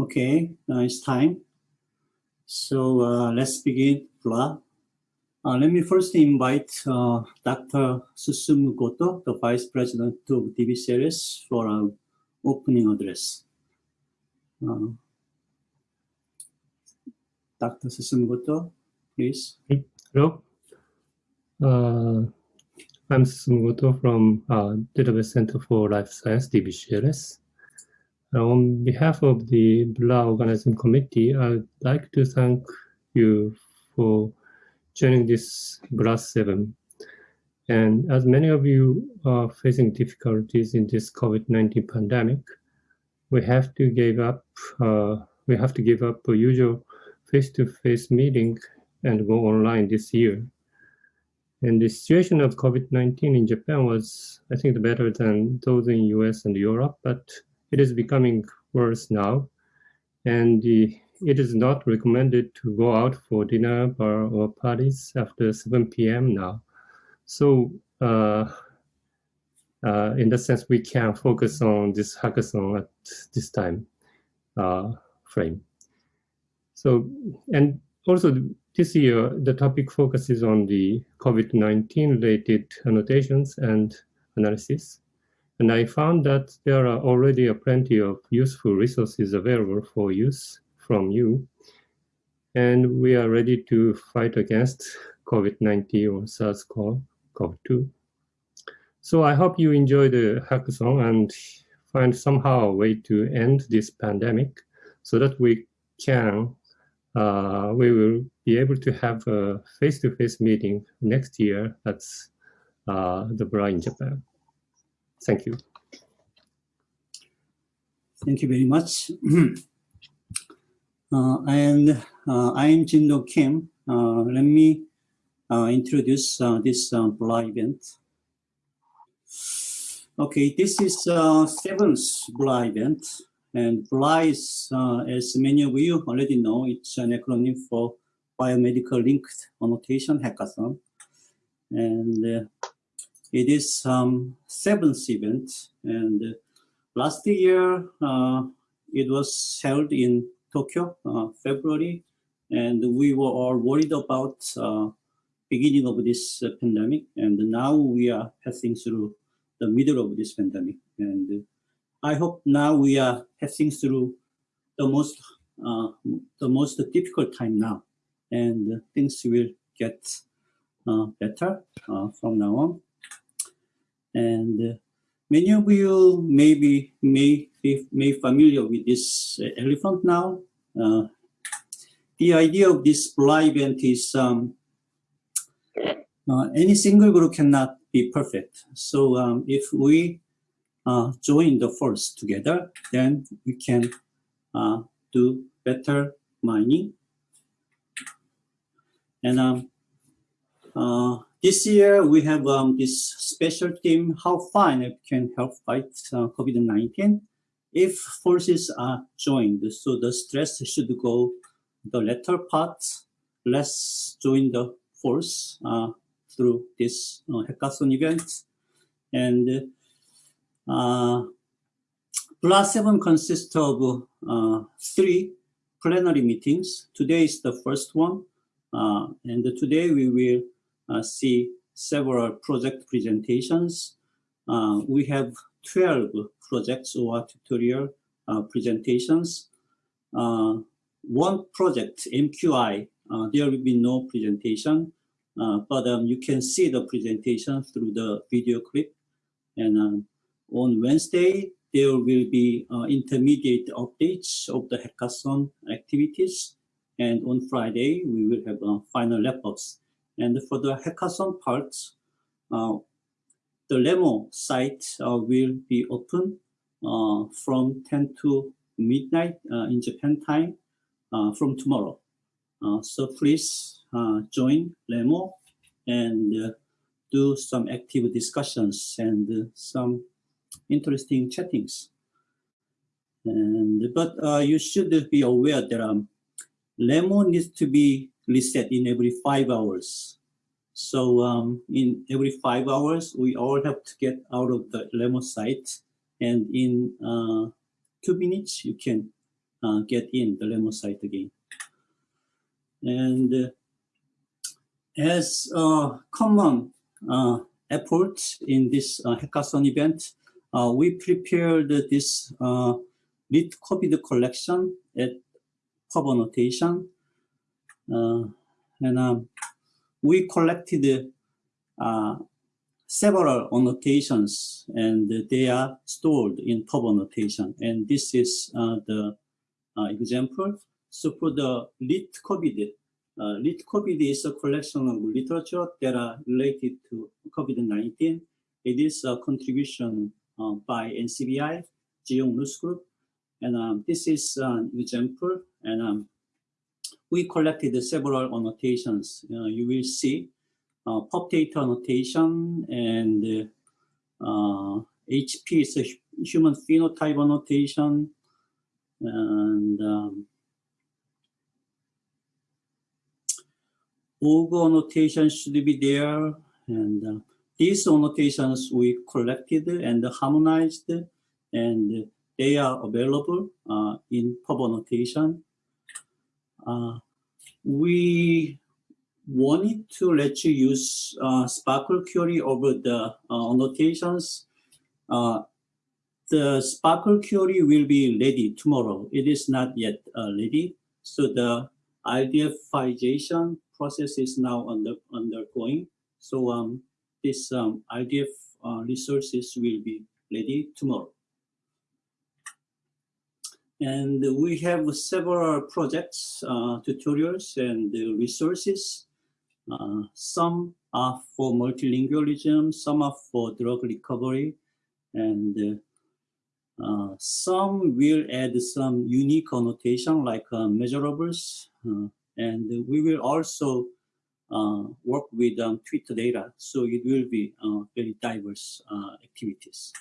Okay, uh, it's time. So uh, let's begin, blah. Uh, let me first invite uh, Dr. Susumu Goto, the Vice President of DBCLS, for our opening address. Uh, Dr. Susumu Goto, please. Hello. Uh, I'm Susumu Goto from uh, Database Center for Life Science, DBCLS. On behalf of the BLA Organizing Committee, I'd like to thank you for joining this BLA 7. And as many of you are facing difficulties in this COVID-19 pandemic, we have to give up, uh, we have to give up a usual face-to-face -face meeting and go online this year. And the situation of COVID-19 in Japan was, I think, better than those in US and Europe, but it is becoming worse now. And the, it is not recommended to go out for dinner bar or parties after 7 p.m. now. So uh, uh, in that sense, we can focus on this hackathon at this time uh, frame. So, and also this year, the topic focuses on the COVID-19 related annotations and analysis. And I found that there are already a plenty of useful resources available for use from you. And we are ready to fight against COVID-19 or SARS-CoV-2. So I hope you enjoy the hackathon and find somehow a way to end this pandemic so that we can, uh, we will be able to have a face-to-face -face meeting next year at uh, the BRA in Japan. Thank you. Thank you very much. uh, and uh, I'm Jin-Dong Kim. Uh, let me uh, introduce uh, this BLA event. Okay, this is seventh BLA event. And BLA is, as many of you already know, it's an acronym for Biomedical Linked Annotation Hackathon. And it is um, seventh event, and uh, last year uh, it was held in Tokyo, uh, February, and we were all worried about uh, beginning of this uh, pandemic, and now we are passing through the middle of this pandemic, and I hope now we are passing through the most uh, the most difficult time now, and things will get better from now on. And uh, many of you may be may may familiar with this uh, elephant now. Uh, the idea of this BLA event is um, uh, any single group cannot be perfect. So um, if we uh, join the force together, then we can uh, do better mining. And um, this year, we have um, this special team, how fine can help fight uh, COVID-19 if forces are joined. So the stress should go the latter part, let's join the force uh, through this uh, hackathon event. And uh, 7 consists of uh, three plenary meetings. Today is the first one. Uh, and today we will see several project presentations. Uh, we have 12 projects or tutorial uh, presentations. one project, MQI, there will be no presentation, but um, you can see the presentation through the video clip. And um, on Wednesday, there will be uh, intermediate updates of the hackathon activities. And on Friday, we will have uh, final wrap-ups. And for the hackathon part, uh, the Remo site uh, will be open uh, from 10 to midnight uh, in Japan time uh, from tomorrow. Uh, so please join Remo and do some active discussions and some interesting chattings. And but you should be aware that um, Remo needs to be reset in every five hours. So um, in every five hours, we all have to get out of the Remo site. And in uh, two minutes, you can uh, get in the remote site again. And uh, as a common uh, effort in this uh, hackathon event, uh, we prepared this uh, LitCovid collection at PubAnnotation. Uh, and um, we collected uh, several annotations and they are stored in PubAnnotation. And this is uh, the example. So for the LitCovid, uh, LitCovid is a collection of literature that are related to COVID-19. It is a contribution uh, by NCBI, Zhiyong Lu's Group. And um, this is an example. And um, we collected several annotations. Uh, you will see uh, PubTator annotation and uh, HP is a human phenotype annotation. And um, OGER annotation should be there. And uh, these annotations we collected and harmonized and they are available uh, in PubAnnotation. Uh, we wanted to let you use uh, SPARQL query over the uh, annotations. Uh, the SPARQL query will be ready tomorrow. It is not yet uh, ready. So the RDFization process is now under, undergoing. So um, this um, RDF uh, resources will be ready tomorrow. And we have several projects, uh, tutorials, and resources. Uh, some are for multilingualism, some are for drug recovery, and uh, some will add some unique annotation like uh, measurables. Uh, and we will also uh, work with um, Twitter data. So it will be very diverse activities.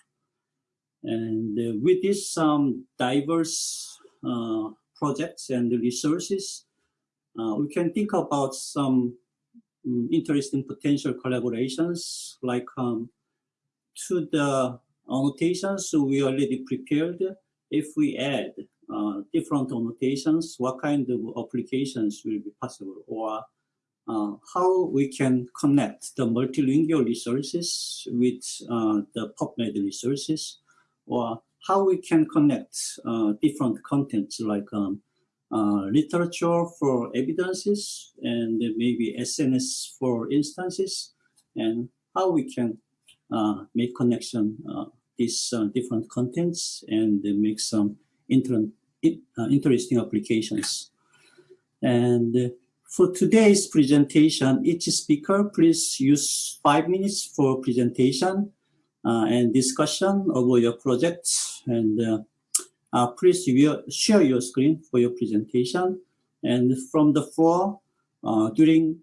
And uh, with these um, diverse uh, projects and resources, uh, we can think about some um, interesting potential collaborations like um, to the annotations we already prepared. If we add uh, different annotations, what kind of applications will be possible or uh, how we can connect the multilingual resources with uh, the PubMed resources or how we can connect uh, different contents like um, uh, literature for evidences and maybe SNS for instances and how we can uh, make connection uh, these uh, different contents and make some inter uh, interesting applications. And for today's presentation, each speaker please use five minutes for presentation and discussion over your projects. And uh, uh, please share your screen for your presentation. And from the floor, during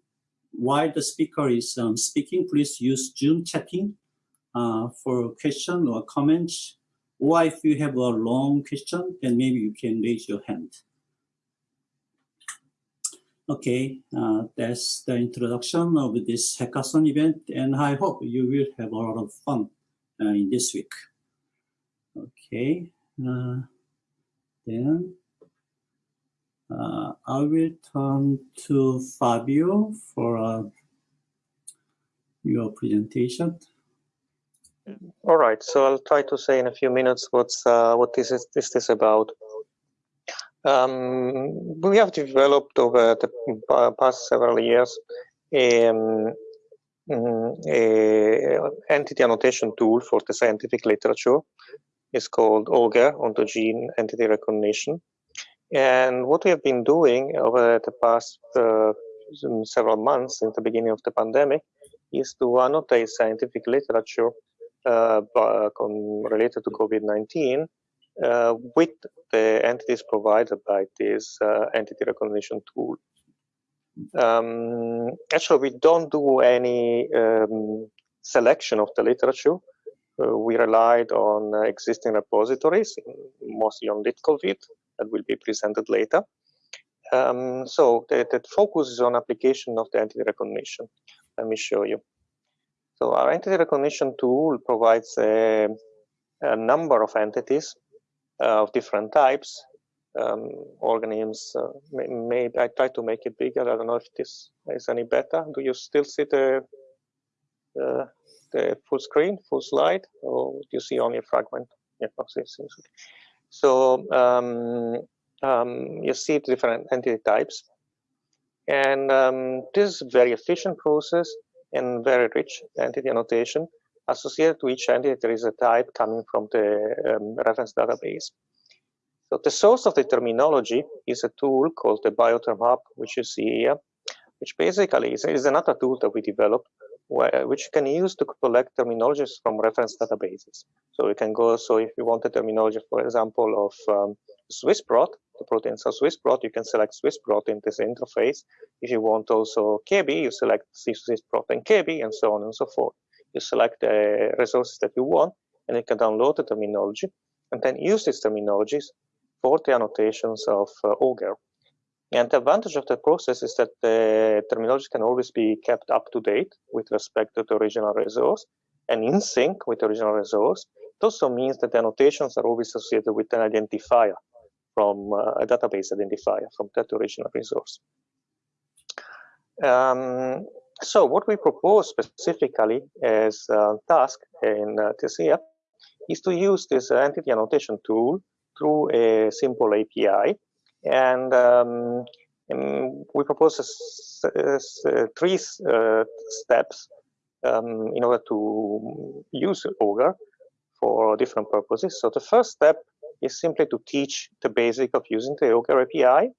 while the speaker is um, speaking, please use Zoom chatting uh, for question or comments. Or if you have a long question, then maybe you can raise your hand. Okay, uh, that's the introduction of this hackathon event, and I hope you will have a lot of fun uh, in this week. Okay, uh, then uh, I will turn to Fabio for your presentation. All right, so I'll try to say in a few minutes what's uh, what this is this is about. Um, we have developed over the past several years um, Mm, a entity annotation tool for the scientific literature is called OGER, OntoGene Entity Recognition. And what we have been doing over the past uh, several months since the beginning of the pandemic is to annotate scientific literature uh, related to COVID-19 uh, with the entities provided by this uh, entity recognition tool. Um, actually, we don't do any um, selection of the literature. Uh, we relied on uh, existing repositories, mostly on LitCovid, that will be presented later. Um, so the, the focus is on application of the entity recognition. Let me show you. So our entity recognition tool provides a, a number of entities uh, of different types um, organisms. Uh, maybe I try to make it bigger. I don't know if this is any better. Do you still see the uh, the full screen, full slide, or do you see only a fragment? Yeah, so um, um, you see different entity types. And um, this is a very efficient process and very rich entity annotation. Associated to each entity, there is a type coming from the um, reference database. So the source of the terminology is a tool called the Bioterm Hub, which you see here, which basically is, is another tool that we developed, where, which you can use to collect terminologies from reference databases. So you can go, so if you want a terminology, for example, of um, Swiss prot, the proteins are Swiss prot, you can select Swiss prot in this interface. If you want also KB, you select Swiss prot and KB, and so on and so forth. You select the resources that you want, and you can download the terminology, and then use these terminologies for the annotations of uh. And the advantage of the process is that the terminology can always be kept up to date with respect to the original resource and in sync with the original resource. It also means that the annotations are always associated with an identifier from uh, a database identifier from that original resource. Um, so what we propose specifically as a task in uh, TSEA is to use this entity annotation tool through a simple API. And, um, we propose three uh, steps um, in order to use OGER for different purposes. So the first step is simply to teach the basic of using the OGER API.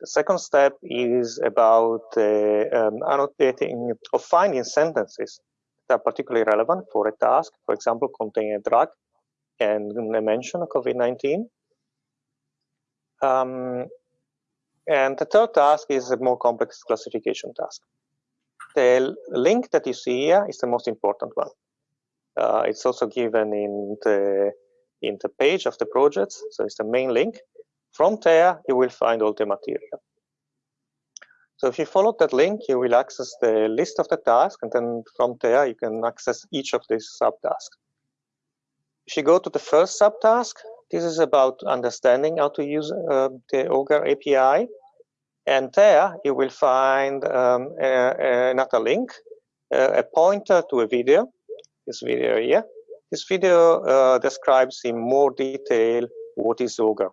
The second step is about uh, um, annotating or finding sentences that are particularly relevant for a task, for example, containing a drug and a mention of COVID-19. Um, and the third task is a more complex classification task. The link that you see here is the most important one. Uh, it's also given in the in the page of the projects. So it's the main link. From there, you will find all the material. So if you follow that link, you will access the list of the tasks, and then from there, you can access each of these subtasks. If you go to the first subtask, this is about understanding how to use uh, the OGER API. And there, you will find um, a, another link, a pointer to a video, this video here, this video uh, describes in more detail what is OGER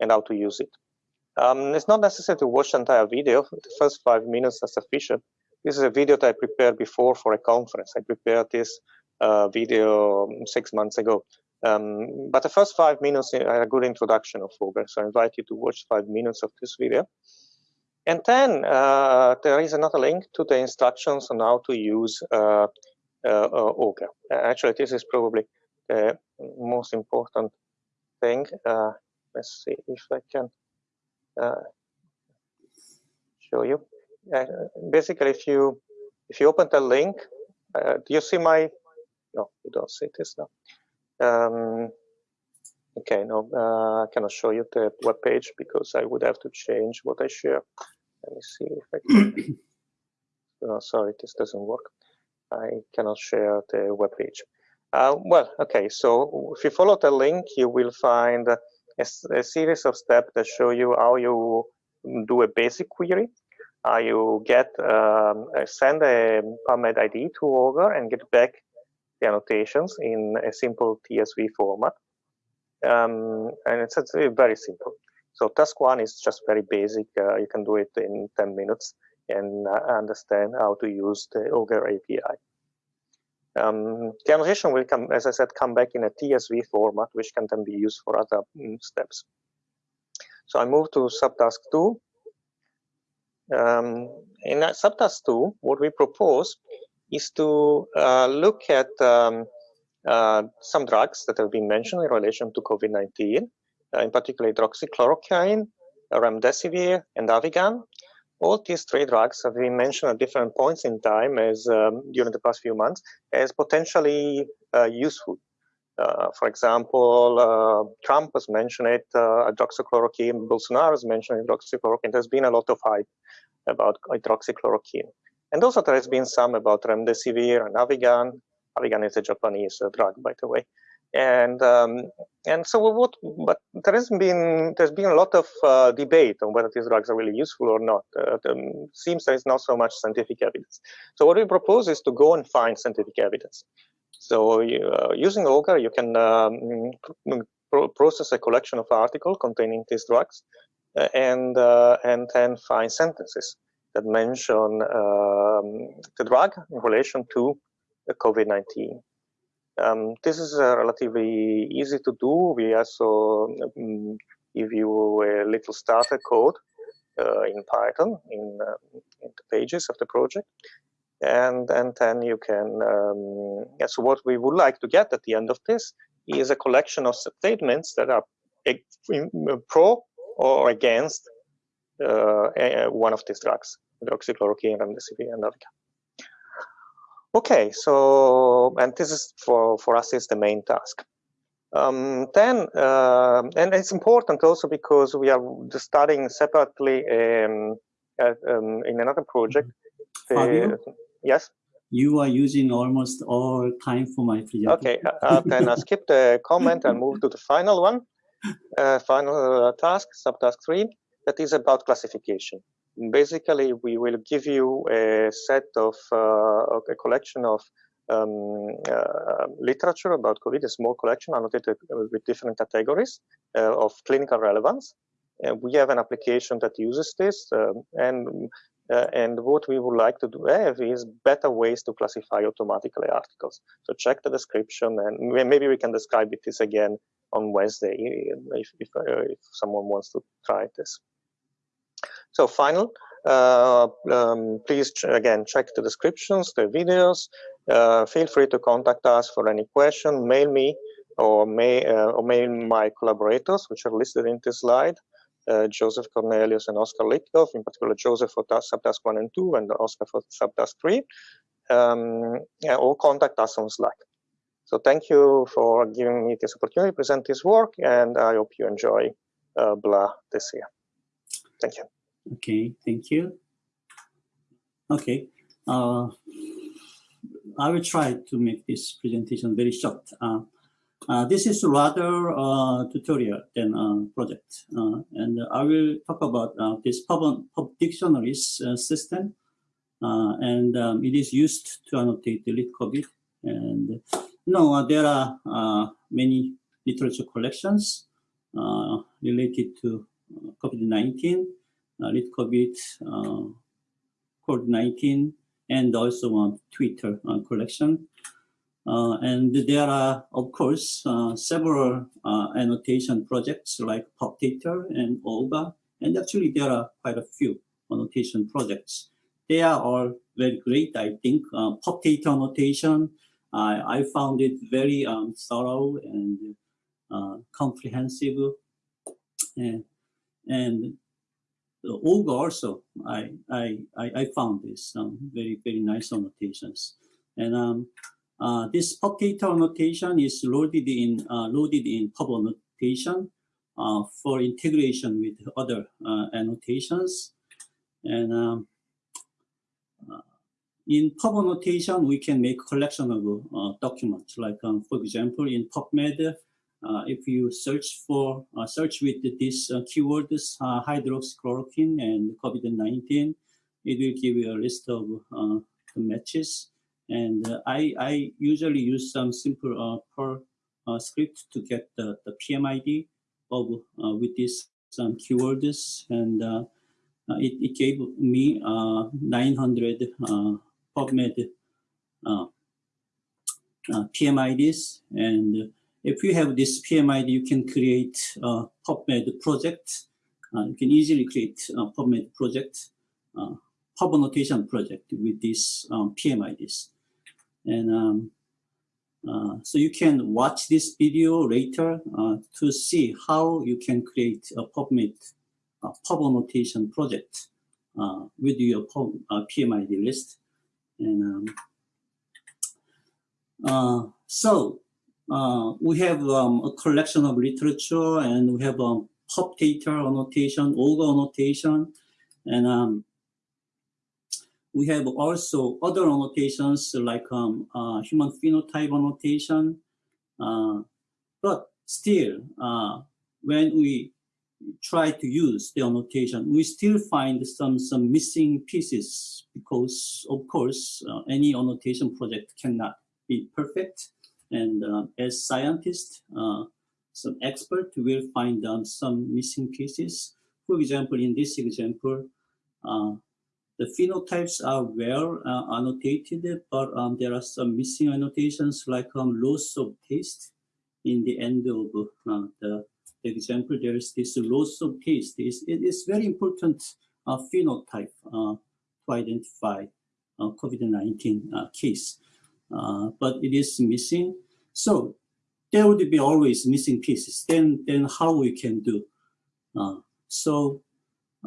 and how to use it. Um, it's not necessary to watch the entire video. The first five minutes are sufficient. This is a video that I prepared before for a conference. I prepared this uh, video um, six months ago. Um, but the first five minutes are a good introduction of OGER, so I invite you to watch five minutes of this video. And then uh, there is another link to the instructions on how to use uh, uh, uh, Actually, this is probably the most important thing. Uh, let's see if I can show you. basically, if you if you open the link, do you see my? No, you don't see this now. Um, okay, no, uh, I cannot show you the web page because I would have to change what I share. Let me see if I can. no, sorry, this doesn't work. I cannot share the web page. Uh, well, okay, so if you follow the link, you will find a, a, series of steps that show you how you do a basic query. Uh, you get um, send a PubMed ID to OGER and get back annotations in a simple TSV format. Um, and it's, it's, very simple. So task one is just very basic. Uh, you can do it in 10 minutes and uh, understand how to use the OGER API. Um, the annotation will come, as I said, come back in a TSV format, which can then be used for other um, steps. So I move to subtask two. Um, in subtask two, what we propose is to uh, look at um, uh, some drugs that have been mentioned in relation to COVID-19, uh, in particular hydroxychloroquine, remdesivir, and Avigan, all these three drugs have been mentioned at different points in time as um, during the past few months as potentially useful. Uh, for example, uh, Trump has mentioned it, uh, hydroxychloroquine, Bolsonaro has mentioned hydroxychloroquine. There's been a lot of hype about hydroxychloroquine. And also there has been some about remdesivir and Avigan. Avigan is a Japanese uh, drug, by the way. And um, and so what? But there has been there's been a lot of uh, debate on whether these drugs are really useful or not. Uh, um, seems there is not so much scientific evidence. So what we propose is to go and find scientific evidence. So uh, using OGER, you can um, pro process a collection of articles containing these drugs, uh, and uh, and then find sentences that mention um, the drug in relation to COVID-19. Um, this is uh, relatively easy to do. We also um, give you a little starter code uh, in Python in, uh, in, the pages of the project. And, and then you can, um, yeah, so what we would like to get at the end of this is a collection of statements that are pro or against one of these drugs, hydroxychloroquine, remdesivir, and Norca. Okay, so, and this is for, for us is the main task. Um, then, uh, and it's important also because we are studying separately um, at, um, in another project. Fabio? Uh, yes? You are using almost all time for my presentation. Okay, uh, uh then I skip the comment and move to the final one, uh, final uh, task, subtask three, that is about classification basically we will give you a set of uh, a collection of um, uh, literature about COVID, a small collection annotated with different categories uh, of clinical relevance. And we have an application that uses this, um, and uh, and what we would like to do have is better ways to classify automatically articles. So check the description, and maybe we can describe it this again on Wednesday if if, uh, if someone wants to try this. So final, uh, um, please again check the descriptions, the videos. Uh, feel free to contact us for any question. Mail me or, may, uh, or mail my collaborators, which are listed in this slide. Uh, Joseph Cornelius and Oscar Lithgow, in particular Joseph for subtask 1 and 2 and Oscar for subtask 3, um, or contact us on Slack. So thank you for giving me this opportunity to present this work, and I hope you enjoy uh, BLA this year. Thank you. Okay, thank you. Okay, uh, I will try to make this presentation very short. Uh, uh, this is rather uh, tutorial than a project, uh, and I will talk about uh, this pub, pub dictionaries uh, system, and um, it is used to annotate the lit COVID. And no, there are many literature collections related to COVID-19 uh, lit COVID, uh, COVID-19, and also on Twitter uh, collection. and there are, of course, several annotation projects like PubTator and OGER, and actually there are quite a few annotation projects. They are all very great, I think. Uh, annotation, I, I found it very um, thorough and uh, comprehensive. And, and OGER also, I, I, I found this um, very, very nice annotations. And um, uh, this PubTator annotation is loaded in, uh, loaded in PubAnnotation uh, for integration with other uh, annotations. And um, uh, in PubAnnotation, we can make collection of uh, documents. Like, um, for example, in PubMed, Uh, if you search for uh, search with these uh, keywords uh, hydroxychloroquine and COVID-19, it will give you a list of uh, the matches. And I, I usually use some simple Perl script to get the, the PMID of with these some um, keywords and uh, it, it, gave me uh, 900 uh, PubMed PMIDs and if you have this PMID, you can create a PubMed project. Uh, you can easily create a PubMed project, uh, PubAnnotation project with these um, PMIDs. And um, uh, so you can watch this video later uh, to see how you can create a PubMed uh, PubAnnotation project uh, with your pub, uh, PMID list. And um, so uh, we have um, a collection of literature and we have um, data annotation, OGER annotation, and um, we have also other annotations like um, uh, human phenotype annotation, uh, but still, uh, when we try to use the annotation, we still find some, some missing pieces because, of course, uh, any annotation project cannot be perfect. And uh, as scientists, uh, some expert will find um, some missing pieces. For example, in this example, uh, the phenotypes are well uh, annotated, but um, there are some missing annotations like um, loss of taste in the end of uh, the example. There is this loss of taste. It's, it is very important uh, phenotype to identify uh, COVID-19 uh, case, but it is missing. So there would be always missing pieces. Then, then how we can do? so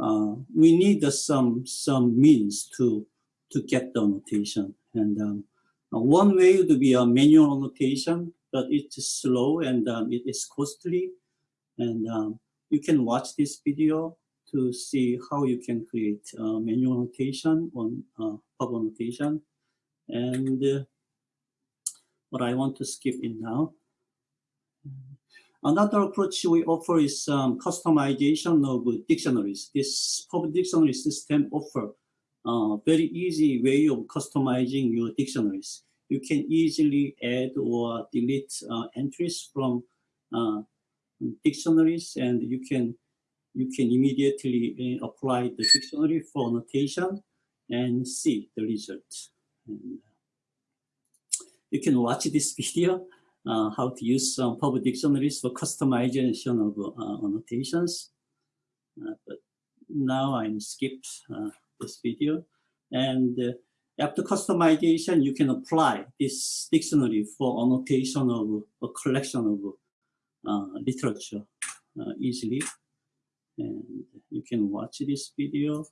uh, we need uh, some some means to to get the annotation. And um, uh, one way would be a manual annotation, but it is slow and um, it is costly. And um, you can watch this video to see how you can create manual annotation on uh, PubAnnotation. And what I want to skip in now. Another approach we offer is um, customization of dictionaries. This public dictionary system offer a uh, very easy way of customizing your dictionaries. You can easily add or delete uh, entries from uh, dictionaries and you can you can immediately uh, apply the dictionary for annotation and see the result. And you can watch this video uh, how to use some public dictionaries for customization of uh, annotations. Uh, but now I'm skipped this video. And after customization, you can apply this dictionary for annotation of a collection of uh, literature uh, easily. And you can watch this video.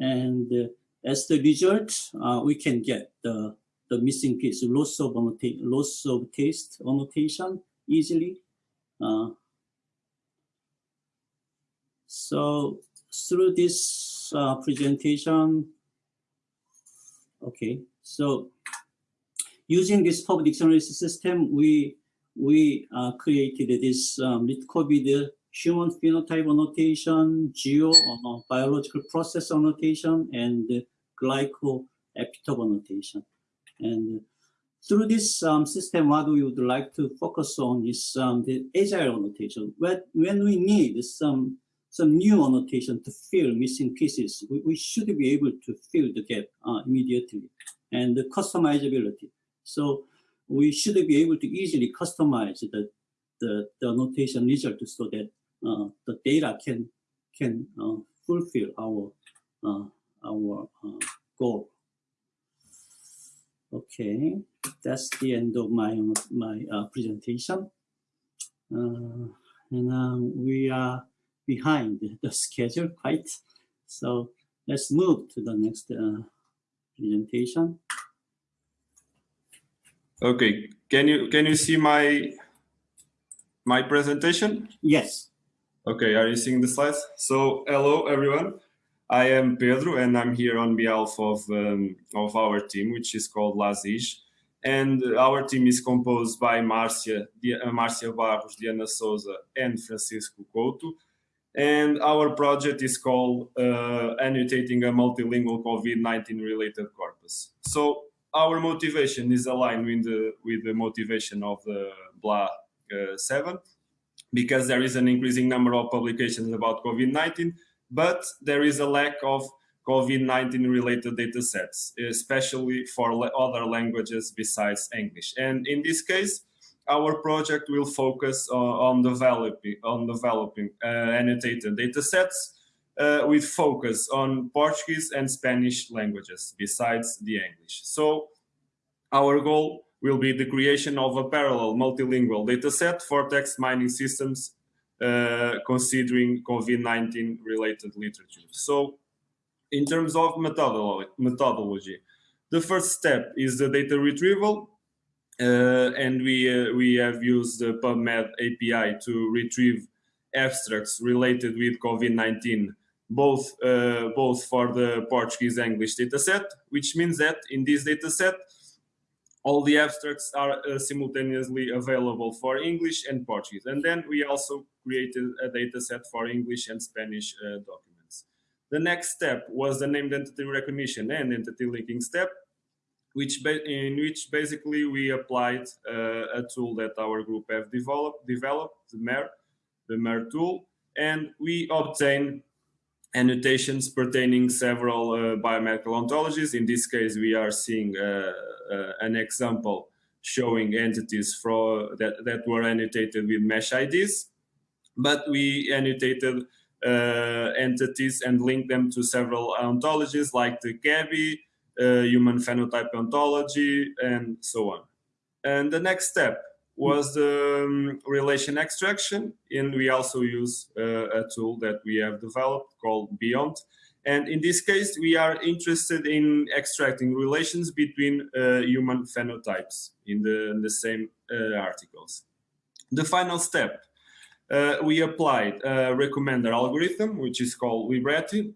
And uh, as the result, we can get the the missing piece, loss of, loss of taste annotation easily. Uh, so through this uh, presentation, okay, so using this public dictionary system, we we uh, created this um, COVID human phenotype annotation, geo uh, biological process annotation, and glycoepitope annotation. And through this um, system, what we would like to focus on is um, the agile annotation. When, when we need some, some new annotation to fill missing pieces, we, we should be able to fill the gap uh, immediately. And the customizability. So we should be able to easily customize the, the, the annotation result so that uh, the data can, can uh, fulfill our, uh, our uh, goal. Okay, that's the end of my my uh, presentation. Uh, and um, we are behind the schedule quite. So let's move to the next uh, presentation. Okay, can you can you see my my presentation? Yes. Okay, are you seeing the slides? So hello everyone. I am Pedro, and I'm here on behalf of um, of our team, which is called LASIG. And our team is composed by Marcia, uh, Marcia Barros, Diana Sousa, and Francisco Couto. And our project is called uh, Annotating a Multilingual COVID-19 Related Corpus. So our motivation is aligned with the, with the motivation of the BLA uh, 7, because there is an increasing number of publications about COVID-19, but there is a lack of COVID-19 related data sets, especially for other languages besides English. And in this case, our project will focus on, on developing, on developing uh, annotated data sets uh, with focus on Portuguese and Spanish languages besides the English. So our goal will be the creation of a parallel multilingual dataset for text mining systems uh, considering COVID-19 related literature. So in terms of methodology, methodology, the first step is the data retrieval. Uh, and we, uh, we have used the PubMed API to retrieve abstracts related with COVID-19, both, uh, both for the Portuguese English dataset, which means that in this dataset, all the abstracts are uh, simultaneously available for English and Portuguese. And then we also created a data set for English and Spanish uh, documents. The next step was the named entity recognition and entity linking step, which in which basically we applied uh, a tool that our group have developed, developed the MER, the MER tool, and we obtain annotations pertaining several uh, biomedical ontologies. In this case, we are seeing uh, uh, an example showing entities for, that, that were annotated with MeSH IDs, but we annotated uh, entities and linked them to several ontologies like the ChEBI, uh, human phenotype ontology, and so on. And the next step was the um, relation extraction. And we also use uh, a tool that we have developed called Beyond. And in this case, we are interested in extracting relations between uh, human phenotypes in the, in the same uh, articles. The final step, we applied a recommender algorithm, which is called Libretti.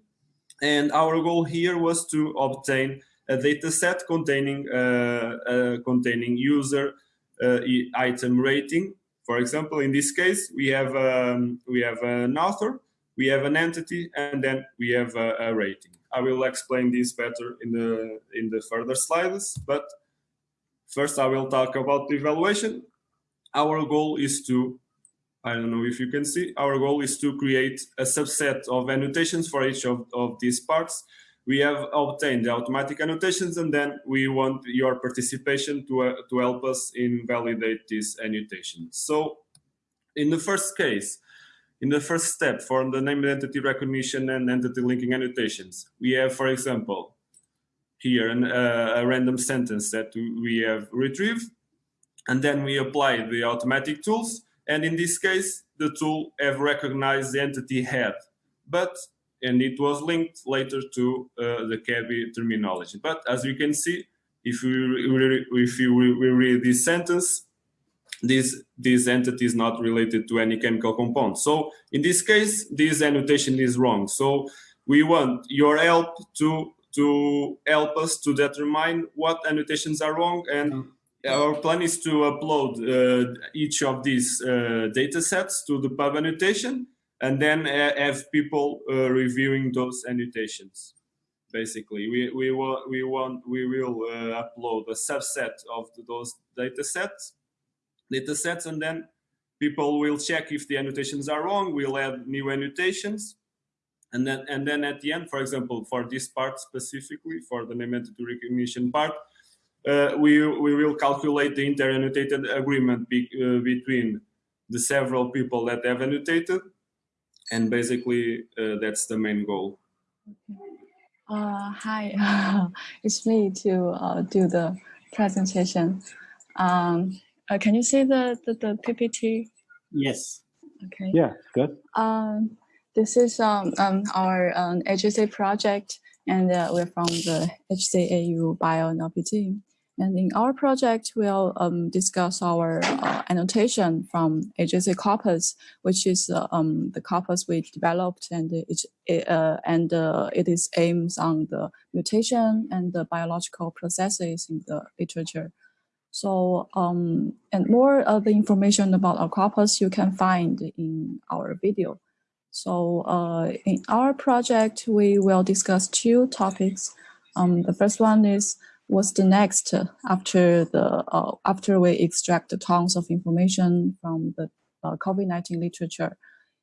And our goal here was to obtain a data set containing, uh, uh, containing user uh, item rating. For example, in this case, we have um, we have an author, we have an entity, and then we have a, a rating. I will explain this better in the in the further slides, but first I will talk about the evaluation. Our goal is to I don't know if you can see, our goal is to create a subset of annotations for each of, of these parts we have obtained the automatic annotations and then we want your participation to, uh, to help us in validate these annotations. So in the first case, in the first step for the name entity recognition and entity linking annotations, we have, for example, here an, uh, a random sentence that we have retrieved, and then we apply the automatic tools. And in this case, the tool have recognized the entity head, but and it was linked later to uh, the ChEBI terminology. But as you can see, if we if you read this sentence, this this entity is not related to any chemical compound. So in this case, this annotation is wrong. So we want your help to to help us to determine what annotations are wrong and. Our plan is to upload uh, each of these uh, data sets to the PubAnnotation and then uh, have people uh, reviewing those annotations. Basically, we we want we want we will uh, upload a subset of those data sets, data sets, and then people will check if the annotations are wrong. We'll add new annotations, and then and then at the end, for example, for this part specifically, for the name entity recognition part, we we will calculate the inter-annotated agreement be, uh, between the several people that have annotated and basically uh, that's the main goal. Uh, hi, it's me to uh, do the presentation. Um, uh, can you see the, the, the PPT? Yes. Okay. Yeah, good. Um, this is um, um, our um, HJC project, and uh, we're from the HZAU Bio and LP team. And in our project, we'll um, discuss our uh, annotation from HJC corpus, which is uh, um, the corpus we developed, and it, uh, and uh, it is aims on the mutation and the biological processes in the literature. So, um, and more of the information about our corpus you can find in our video. So, uh, in our project, we will discuss two topics. Um, the first one is what's the next after the uh, after we extract the tons of information from the uh, COVID-19 literature.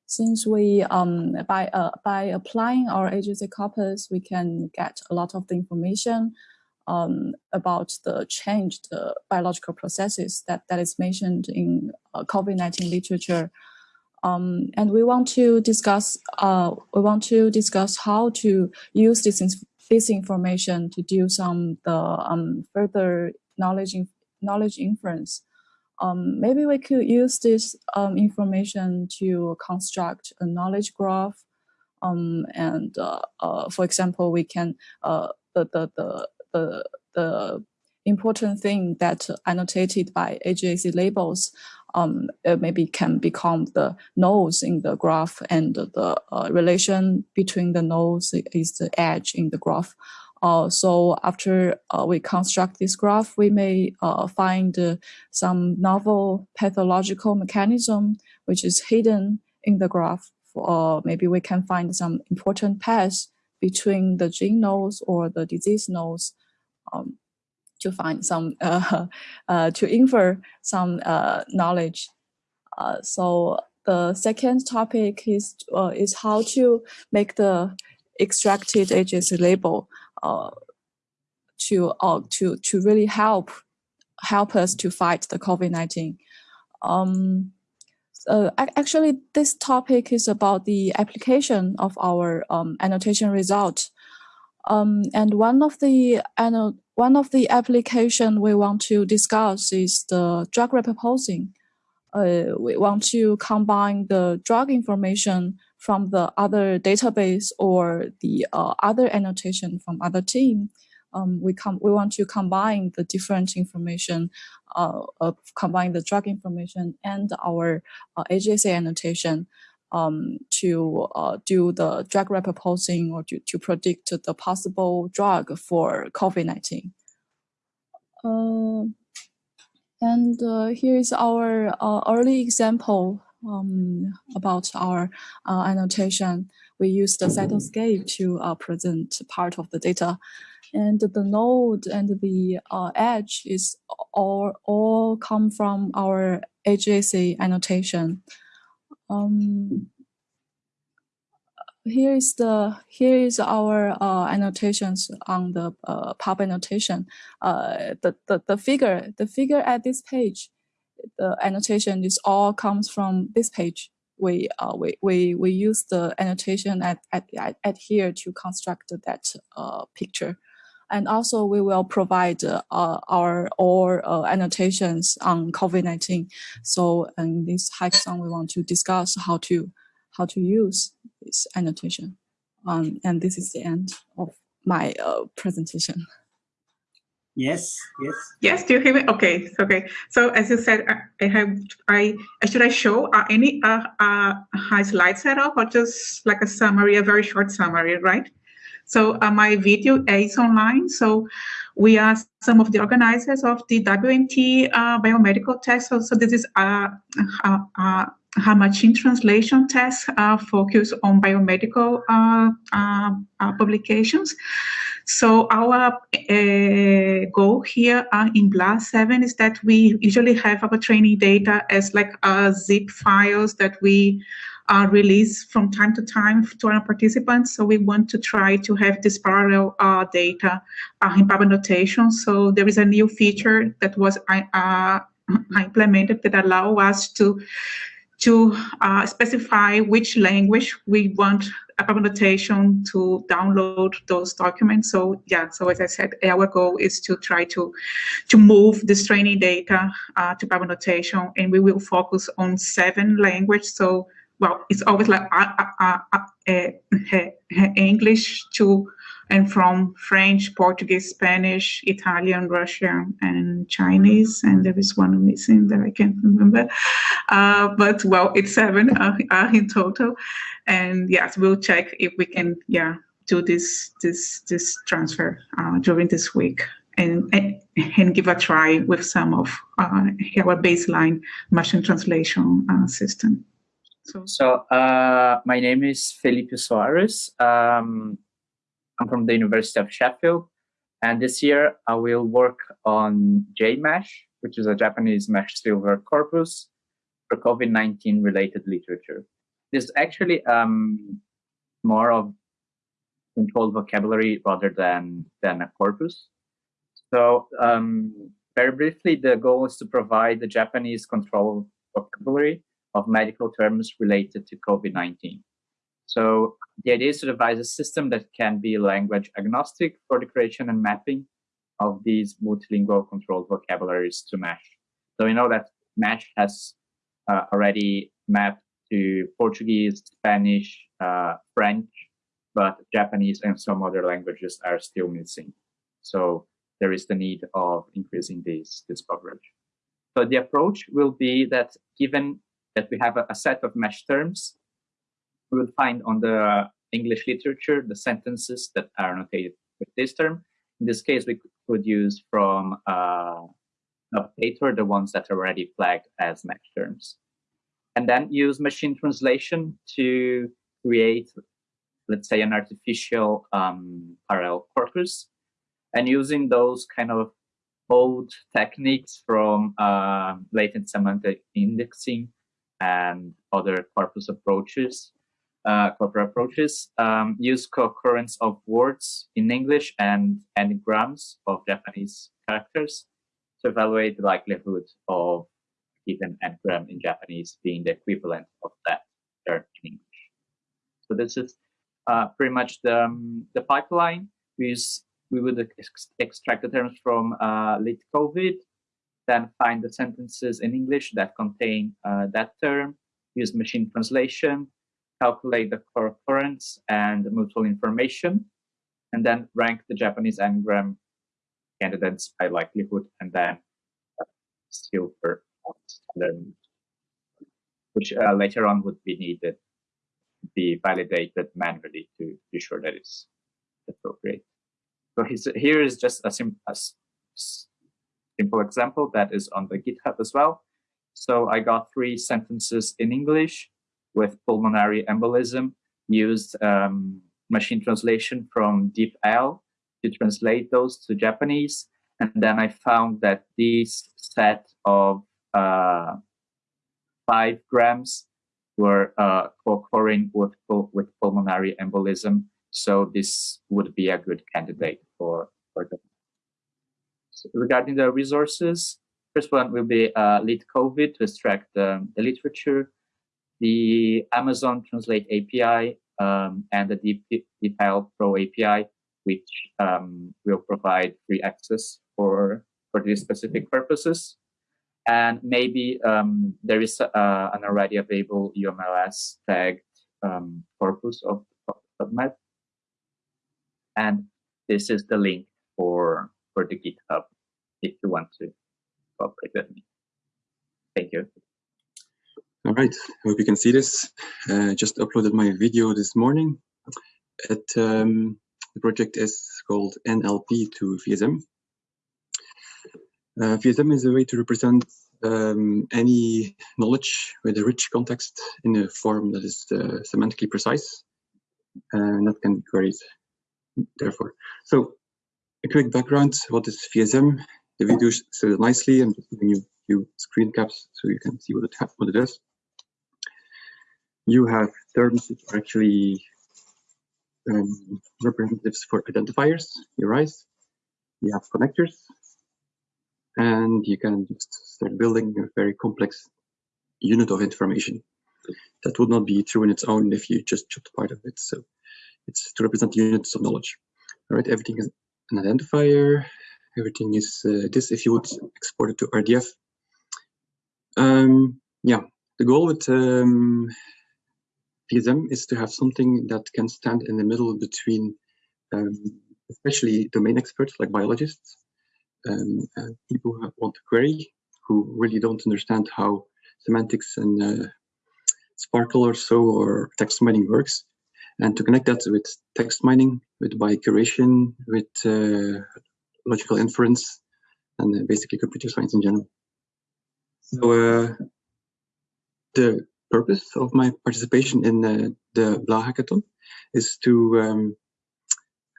Since we um, by uh, by applying our AGAC corpus, we can get a lot of the information um, about the changed biological processes that that is mentioned in uh, COVID-19 literature. Um, and we want to discuss uh, we want to discuss how to use this this information to do some the um, further knowledge knowledge inference. Um, maybe we could use this um, information to construct a knowledge graph. Um, and uh, uh, for example, we can uh, the, the the the the important thing that annotated by HJC labels um, maybe can become the nodes in the graph and the uh, relation between the nodes is the edge in the graph. Uh, so after uh, we construct this graph, we may uh, find uh, some novel pathological mechanism which is hidden in the graph. Or maybe we can find some important paths between the gene nodes or the disease nodes um, to find some, uh, uh, to infer some knowledge. so the second topic is, is how to make the extracted AGAC label uh, to uh, to to really help help us to fight the COVID-19. Um, uh, actually, this topic is about the application of our um, annotation result. Um, and one of the one of the application we want to discuss is the drug repurposing. Uh, we want to combine the drug information from the other database or the uh, other annotation from other team. Um, we we want to combine the different information, uh, combine the drug information and our uh, AGAC annotation um, to uh, do the drug repurposing or to, to predict the possible drug for COVID-19. Uh, and uh, here is our early example um, about our uh, annotation, we use the cytoscape to uh, present part of the data. And the node and the uh, edge is all, all come from our AGAC annotation. Um, here is the here is our uh, annotations on the uh, PubAnnotation. Uh, the, the the figure the figure at this page the annotation is all comes from this page. We uh, we we we use the annotation at at at, here to construct that uh, picture, and also we will provide uh, our all uh, annotations on COVID nineteen. So in this hackathon, we want to discuss how to how to use this annotation. Um, and this is the end of my uh, presentation. Yes, yes. Yes, do you hear me? Okay, okay. So as you said, I have, I should I show uh, any uh, uh, high slide setup or just like a summary, a very short summary, right? So uh, my video is online. So we are some of the organizers of the WMT uh, biomedical test. So, so this is a, a, machine translation test uh, focused on biomedical uh, uh, uh, publications. So our uh, goal here uh, in BLAST 7 is that we usually have our training data as like uh, zip files that we uh, release from time to time to our participants. So we want to try to have this parallel uh, data uh, in PubAnnotation. So there is a new feature that was implemented that allow us to to uh, specify which language we want a annotation to download those documents. So yeah, so as I said, our goal is to try to to move this training data uh, to PubAnnotation, and we will focus on seven languages. So well, it's always like uh, uh, uh, English to and from French, Portuguese, Spanish, Italian, Russian, and Chinese. And there is one missing that I can't remember. Uh, but well, it's seven uh, uh, in total. And yes, we'll check if we can, yeah, do this this this transfer uh, during this week. And, and, give a try with some of uh, our baseline machine translation uh, system. So, so my name is Felipe Soares. Um, I'm from the University of Sheffield. And this year I will work on JMeSH, which is a Japanese MeSH silver corpus for COVID-19 related literature. This is actually um, more of controlled vocabulary rather than, than a corpus. So um, very briefly, the goal is to provide the Japanese control vocabulary of medical terms related to COVID-19. So the idea is to devise a system that can be language agnostic for the creation and mapping of these multilingual controlled vocabularies to MeSH. So we know that MeSH has uh, already mapped to Portuguese, Spanish, uh, French, but Japanese and some other languages are still missing. So there is the need of increasing this, this coverage. So the approach will be that given that we have a, a set of MeSH terms, we will find on the English literature the sentences that are annotated with this term. In this case, we could use from uh, PubTator the ones that are already flagged as MeSH terms. And then use machine translation to create, let's say, an artificial um, parallel corpus. And using those kind of old techniques from uh, latent semantic indexing and other corpus approaches, uh, corpus approaches, um, use co-occurrence of words in English and n-grams of Japanese characters to evaluate the likelihood of given n-gram in Japanese being the equivalent of that term in English. So this is uh, pretty much the, um, the pipeline. We, use, we would ex extract the terms from uh, LitCovid, then find the sentences in English that contain uh, that term, use machine translation, calculate the co-occurrence and mutual information, and then rank the Japanese n-gram candidates by likelihood, and then silver standard, which uh, later on would be needed to be validated manually to be sure that it's appropriate. So here is just a, sim a simple example that is on the GitHub as well. So I got three sentences in English with pulmonary embolism, used um, machine translation from DeepL to translate those to Japanese. And then I found that this set of uh, five grams were uh, co-occurring with, with pulmonary embolism. So this would be a good candidate for, for them. Regarding the resources, first one will be uh, LitCovid to extract um, the literature, the Amazon Translate API, um, and the Deep, DeepL Pro API which um, will provide free access for, for these specific purposes. And maybe um, there is uh, an already available UMLS tagged um, corpus of, of PubMed. And this is the link for, for the GitHub if you want to cooperate with me. Thank you. All right, I hope you can see this. Uh, just uploaded my video this morning. At um, the project is called NLP to VSM. Uh, VSM is a way to represent um, any knowledge with a rich context in a form that is uh, semantically precise and that can be queried therefore. So a quick background, what is VSM? The video shows it nicely. I'm just giving you a few screen caps so you can see what it, what it is. You have terms that are actually um, representatives for identifiers, URIs. You have connectors, and you can just start building a very complex unit of information. That would not be true in its own if you just chopped part of it. So it's to represent units of knowledge. All right, everything is an identifier. Everything is uh, this if you would export it to RDF. Um, yeah, the goal with um, VSM is to have something that can stand in the middle between um, especially domain experts like biologists, um, people who want to query, who really don't understand how semantics and uh, SPARQL or so or text mining works, and to connect that with text mining, with biocuration, with uh, logical inference, and uh, basically computer science in general. So uh, the purpose of my participation in uh, the BLAH hackathon is to um,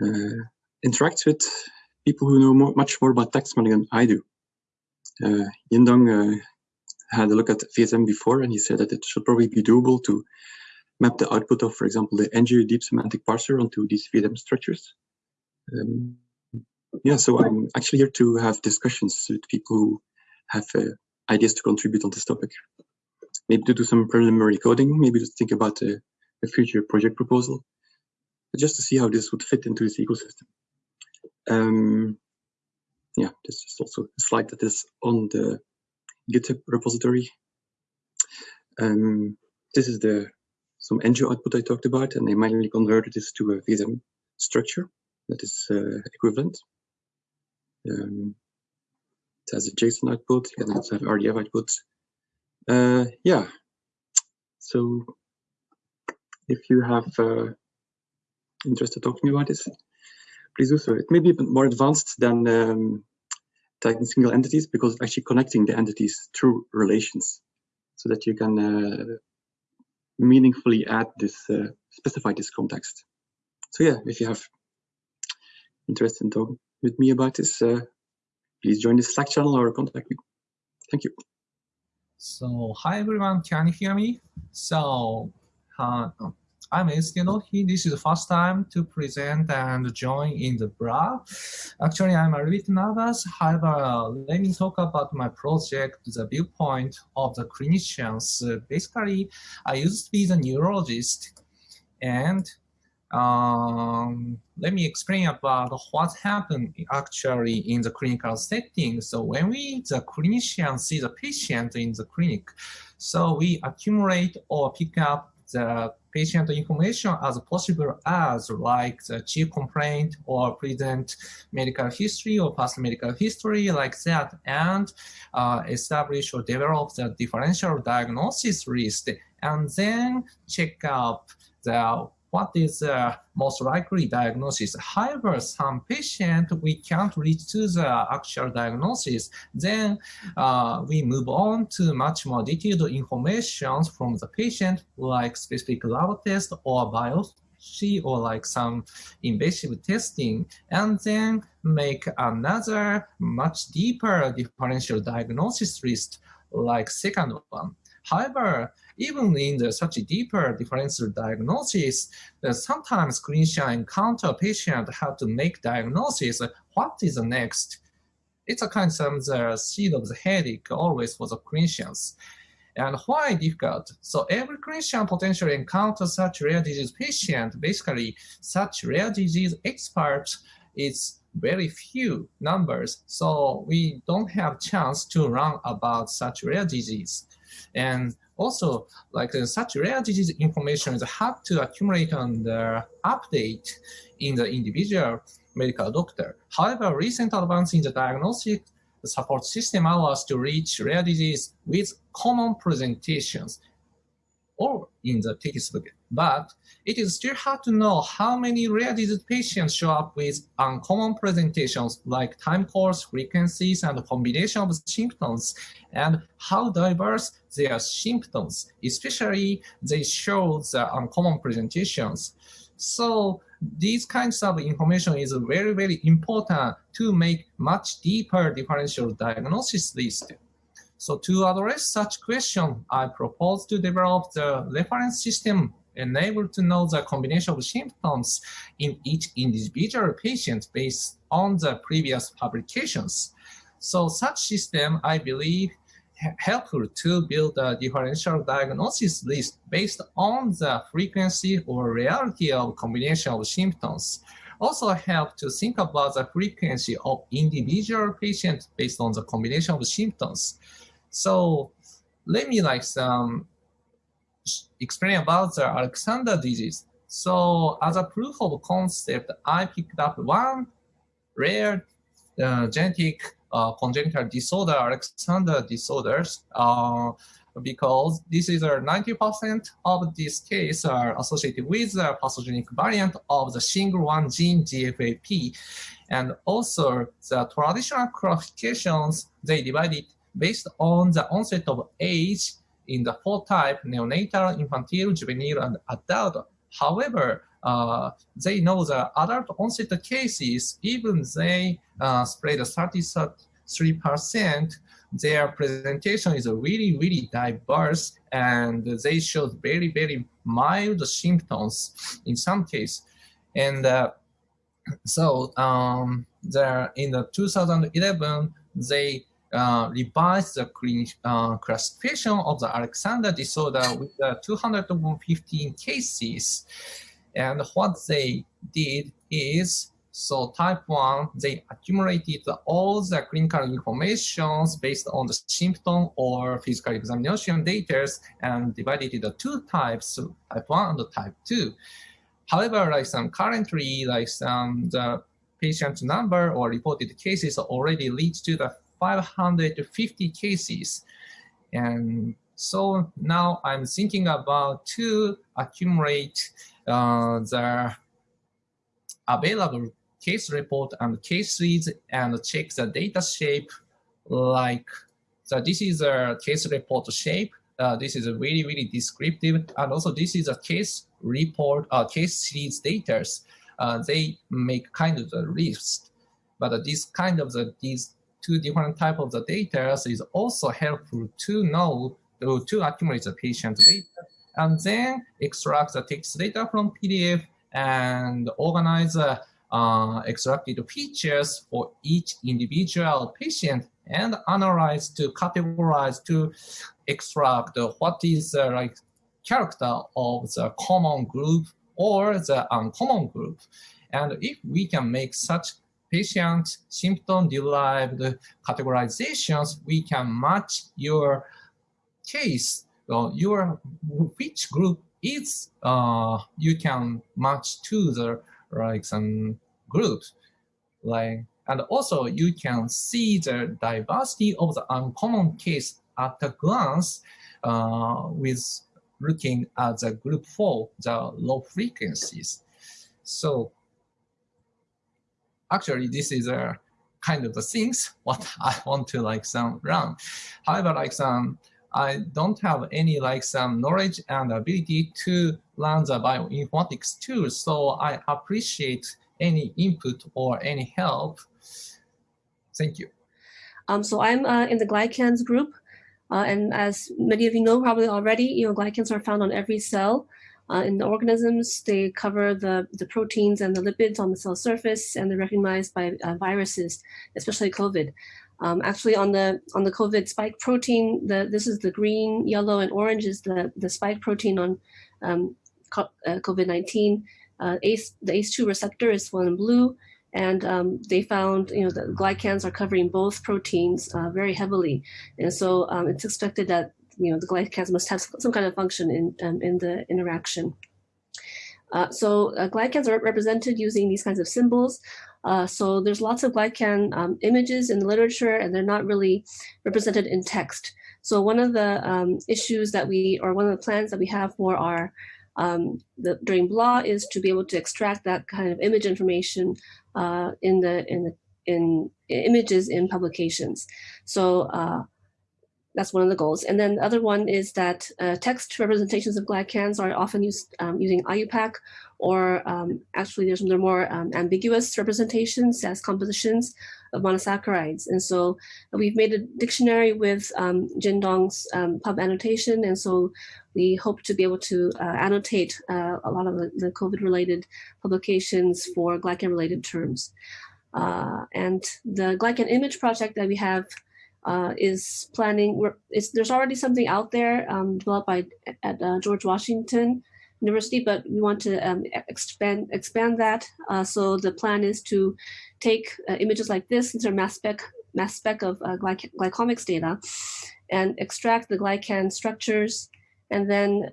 uh, interact with people who know more, much more about text mining than I do. Uh, Jin-Dong uh, had a look at VSM before and he said that it should probably be doable to map the output of, for example, the Enju deep semantic parser onto these VSM structures. Um, yeah, so I'm actually here to have discussions with people who have uh, ideas to contribute on this topic maybe to do some preliminary coding, maybe to think about a, a future project proposal, just to see how this would fit into this ecosystem. Um, yeah, this is also a slide that is on the GitHub repository. Um, this is the some Enju output I talked about, and I manually converted this to a VSM structure that is uh, equivalent. Um, it has a JSON output, and also have RDF outputs, uh, yeah. So if you have uh, interest to talk to me about this, please do so. It may be a bit more advanced than um, tagging single entities because it's actually connecting the entities through relations so that you can uh, meaningfully add this, uh, specify this context. So yeah, if you have interest in talking with me about this, uh, please join the Slack channel or contact me. Thank you. So hi everyone, can you hear me? So uh, I'm Eskedohi. This is the first time to present and join in the BRA. Actually, I'm a bit nervous. However, let me talk about my project, the viewpoint of the clinicians. basically, I used to be the neurologist and um, let me explain about what happened actually in the clinical setting. So when we, the clinician, see the patient in the clinic, so we accumulate or pick up the patient information as possible as like the chief complaint or present medical history or past medical history like that and uh, establish or develop the differential diagnosis list and then check out the what is the most likely diagnosis. However, some patient, we can't reach to the actual diagnosis. Then uh, we move on to much more detailed information from the patient, like specific lab test or biopsy or like some invasive testing, and then make another much deeper differential diagnosis list like second one. However, even in the such a deeper differential diagnosis, sometimes clinician encounter patient have to make diagnosis, what is the next? It's a kind of the seed of the headache always for the clinicians. And why difficult? So every clinician potentially encounters such rare disease patient. Basically, such rare disease experts is very few numbers. So we don't have chance to learn about such rare disease. And also, like uh, such rare disease information is hard to accumulate and uh, update in the individual medical doctor. However, recent advance in the diagnostic support system allow us to reach rare disease with common presentations or in the textbook. But it is still hard to know how many rare disease patients show up with uncommon presentations like time course, frequencies, and combination of symptoms, and how diverse their symptoms, especially they show the uncommon presentations. So these kinds of information is very, very important to make much deeper differential diagnosis list. So to address such question, I propose to develop the reference system enable to know the combination of symptoms in each individual patient based on the previous publications. So such system, I believe, helpful to build a differential diagnosis list based on the frequency or reality of combination of symptoms. Also help to think about the frequency of individual patients based on the combination of symptoms. So let me like some explain about the Alexander disease. So as a proof of concept, I picked up one rare genetic uh, congenital disorder, Alexander disorders, uh, because this is a 90% of this case are associated with the pathogenic variant of the single one gene GFAP. And also the traditional classifications, they divided based on the onset of age in the four type neonatal, infantile, juvenile, and adult. However, uh, they know the adult onset cases, even they uh, spread 33%, their presentation is really, really diverse and they showed very, very mild symptoms in some case. And uh, so um, there in the 2011, they uh, revised the uh, classification of the Alexander disorder with uh, 215 cases. And what they did is, so type 1, they accumulated all the clinical information based on the symptom or physical examination data and divided into two types, type 1 and the type 2. However, like some currently, like some the patient number or reported cases already leads to the 550 cases. And so now I'm thinking about to accumulate uh, the available case report and case leads and check the data shape like, so this is a case report shape. Uh, this is a really, really descriptive. And also this is a case report, uh, case series data. Uh, they make kind of the list. But this kind of the, these two different type of the data is also helpful to know, to, to accumulate the patient data and then extract the text data from PDF and organize the uh, extracted features for each individual patient and analyze to categorize to extract what is the like character of the common group or the uncommon group. And if we can make such patient symptom-derived categorizations, we can match your case, uh, your which group is uh, you can match to the like some groups, like and also you can see the diversity of the uncommon case at a glance uh, with looking at the group four, the low frequencies. So actually this is a kind of the things what I want to like some run. However, like some I don't have any like some knowledge and ability to learn the bioinformatics tool. So I appreciate any input or any help. Thank you. Um, so I'm uh, in the glycans group. Uh, and as many of you know probably already, you know, glycans are found on every cell. Uh, in the organisms, they cover the, the proteins and the lipids on the cell surface, and they're recognized by uh, viruses, especially COVID. Um, actually, on the on the COVID spike protein, the this is the green, yellow, and orange is the the spike protein on um, uh, COVID-19. Uh, ACE, the ACE2 receptor is one in blue, and um, they found you know the glycans are covering both proteins uh, very heavily, and so um, it's expected that you know the glycans must have some kind of function in um, in the interaction. Uh, so uh, glycans are represented using these kinds of symbols. Uh, so there's lots of glycan um, images in the literature, and they're not really represented in text. So one of the um, issues that we, or one of the plans that we have for our um, the, during BLAH is to be able to extract that kind of image information uh, in the in the in images in publications. So uh, that's one of the goals. And then the other one is that uh, text representations of glycans are often used um, using IUPAC, or um, actually there's there more um, ambiguous representations as compositions of monosaccharides. And so we've made a dictionary with um, Jin-Dong's um, PubAnnotation. And so we hope to be able to uh, annotate uh, a lot of the, the COVID-related publications for glycan-related terms. Uh, and the glycan image project that we have uh, is planning, there's already something out there um, developed by at uh, George Washington University, but we want to um, expand expand that. Uh, so the plan is to take uh, images like this, these are mass spec, mass spec of uh, glyc glycomics data, and extract the glycan structures, and then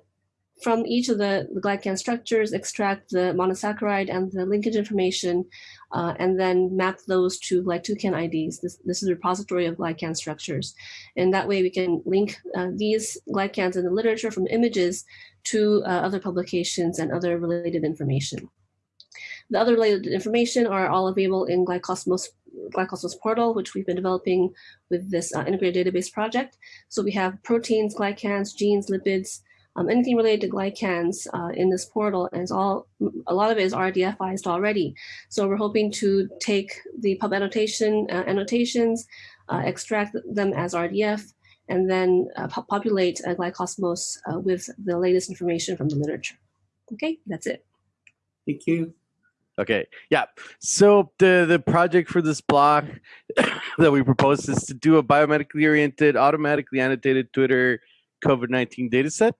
from each of the, glycan structures, extract the monosaccharide and the linkage information, uh, and then map those to GlyTouCan IDs. This, this is a repository of glycan structures. And that way we can link uh, these glycans in the literature from images to uh, other publications and other related information. The other related information are all available in Glycosmos, Glycosmos portal, which we've been developing with this uh, integrated database project. So we have proteins, glycans, genes, lipids, um, anything related to glycans uh, in this portal, and it's all a lot of it is RDFized already. So we're hoping to take the PubAnnotation uh, annotations, uh, extract them as RDF, and then uh, populate uh, Glycosmos uh, with the latest information from the literature. Okay, that's it. Thank you. Okay, yeah. So the the project for this block that we proposed is to do a biomedically oriented, automatically annotated Twitter COVID-19 dataset.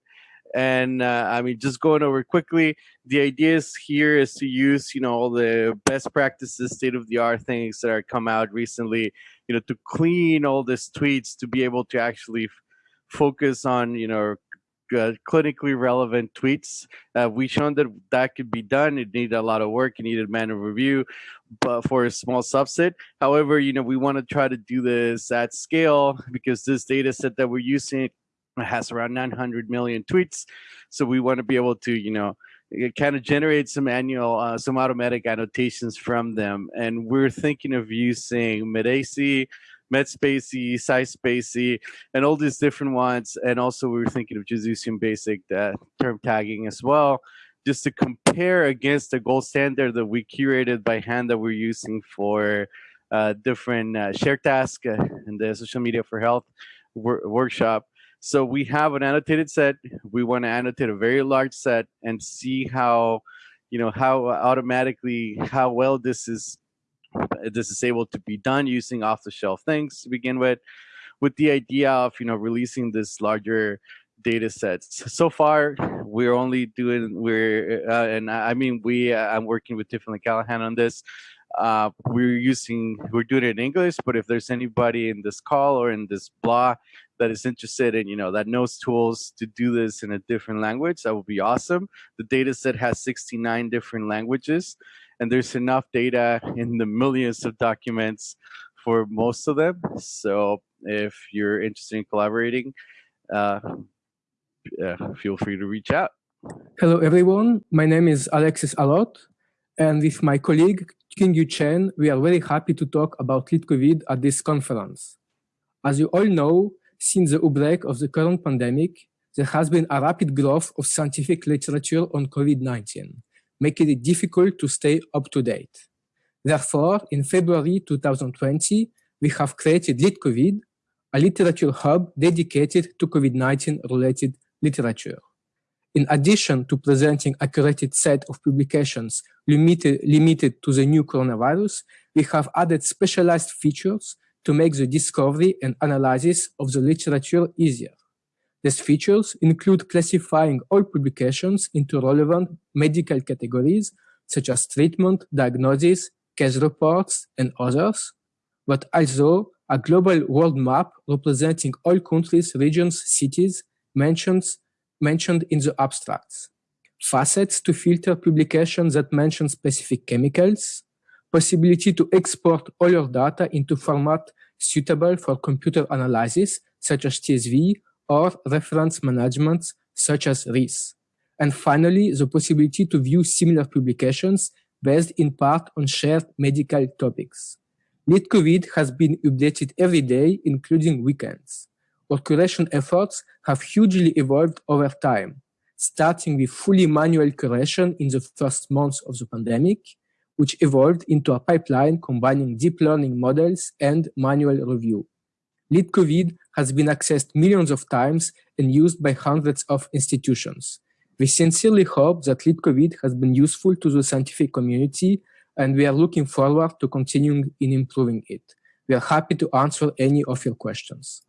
And uh, I mean, just going over quickly, the idea is here is to use, you know, all the best practices, state of the art things that are come out recently, you know, to clean all these tweets to be able to actually focus on, you know, uh, clinically relevant tweets. Uh, we shown that that could be done. It needed a lot of work. It needed manual review, but for a small subset. However, you know, we want to try to do this at scale because this data set that we're using has around 900 million tweets. So we want to be able to, you know, kind of generate some annual, uh, some automatic annotations from them. And we're thinking of using Medasi, MedSpaCy, SciSpaCy, and all these different ones. And also we were thinking of just using basic uh, term tagging as well, just to compare against the gold standard that we curated by hand that we're using for uh, different uh, share tasks uh, in the social media for health wor workshop. So we have an annotated set. We want to annotate a very large set and see how, you know, how automatically, how well this is, this is able to be done using off the shelf things to begin with, with the idea of, you know, releasing this larger data sets. So far, we're only doing, we're, uh, and I mean, we, uh, I'm working with Tiffany Callahan on this. Uh, we're using, we're doing it in English, but if there's anybody in this call or in this blog that is interested in, you know, that knows tools to do this in a different language, that would be awesome. The data set has 69 different languages, and there's enough data in the millions of documents for most of them. So if you're interested in collaborating, uh, feel free to reach out. Hello, everyone. My name is Alexis Allot, and with my colleague Qingyu Chen, we are very happy to talk about LitCovid at this conference. As you all know, since the outbreak of the current pandemic, there has been a rapid growth of scientific literature on COVID-19, making it difficult to stay up to date. Therefore, in February 2020, we have created LitCovid, a literature hub dedicated to COVID-19 related literature. In addition to presenting a curated set of publications limited, limited to the new coronavirus, we have added specialized features to make the discovery and analysis of the literature easier. These features include classifying all publications into relevant medical categories, such as treatment, diagnosis, case reports, and others, but also a global world map representing all countries, regions, cities mentioned, mentioned in the abstracts, facets to filter publications that mention specific chemicals, possibility to export all your data into format suitable for computer analysis, such as CSV, or reference management, such as RIS. And finally, the possibility to view similar publications based in part on shared medical topics. LitCovid has been updated every day, including weekends. Our curation efforts have hugely evolved over time, starting with fully manual curation in the first months of the pandemic, which evolved into a pipeline combining deep learning models and manual review. LitCovid has been accessed millions of times and used by hundreds of institutions. We sincerely hope that LitCovid has been useful to the scientific community, and we are looking forward to continuing in improving it. We are happy to answer any of your questions.